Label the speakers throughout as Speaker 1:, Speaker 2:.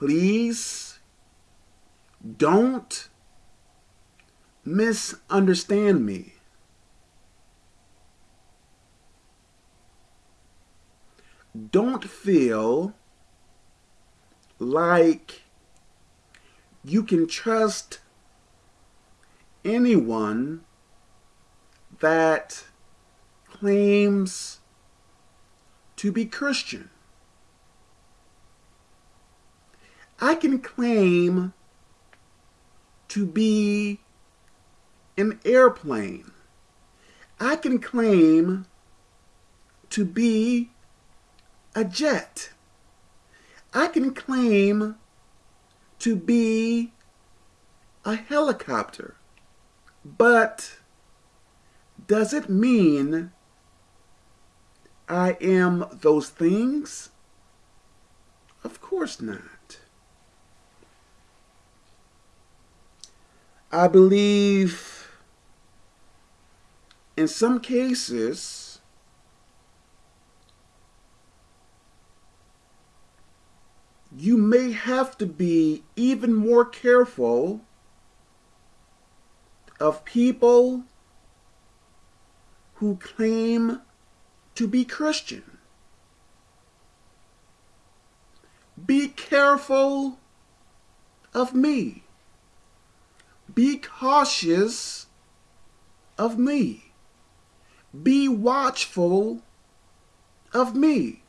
Speaker 1: please don't misunderstand me. Don't feel like you can trust anyone that claims to be Christian. I can claim to be an airplane. I can claim to be a jet. I can claim to be a helicopter. But does it mean I am those things? Of course not. I believe in some cases you may have to be even more careful of people who claim to be Christian. Be careful of me. Be cautious of me. Be watchful of me.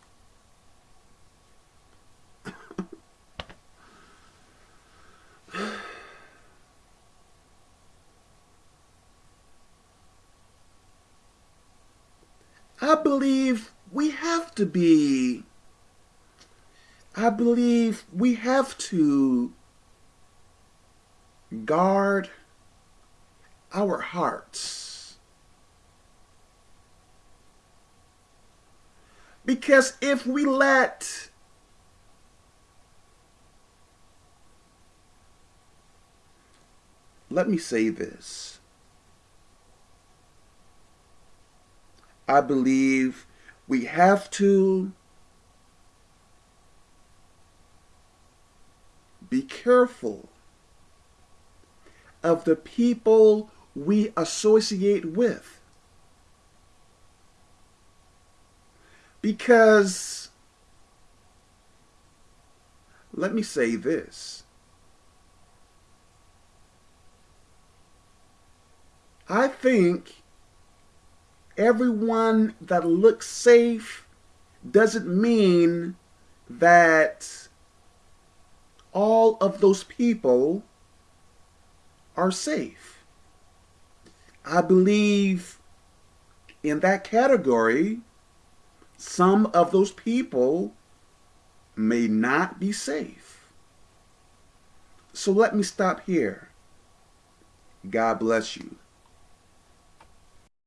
Speaker 1: I believe we have to be, I believe we have to guard our hearts. Because if we let let me say this. I believe we have to be careful of the people we associate with. Because, let me say this. I think everyone that looks safe doesn't mean that all of those people are safe. I believe in that category, some of those people may not be safe. So let me stop here. God bless you.